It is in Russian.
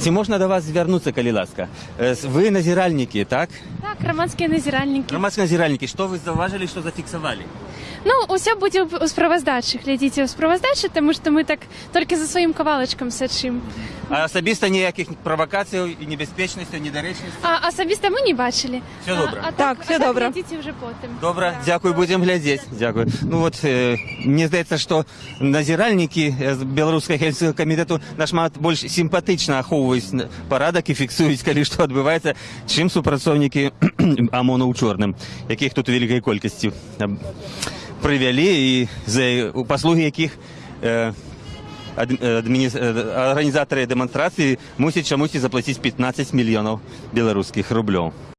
Ці можна до вас звернутися, коли ласка? Е, с- Ви назиральники, так? Так, громадські назиральники. Громадські назиральники, що ви зауважили, що зафіксували? Ну, усе буде у справоздачі. Глядіть у справоздачі, тому що ми так тільки за своїм ковалочком сачим. А особисто ніяких провокацій і небезпечності, недоречності? А особисто ми не бачили. Все добре. А, а Так, все а так добре. глядіть вже потім. Добре, дякую, будемо глядіти. Дякую. Ну от е, мені здається, що назиральники е, з Білоруського гельсінського комітету нашмат більш симпатично аховують порядок і фіксують, коли що відбувається, чим супрацовники ОМОНу у чорним, яких тут у великій кількості е, привели і за послуги яких е, ад- е, адміні- е, організатори демонстрації мусять чомусь заплатити 15 мільйонів білоруських рублів.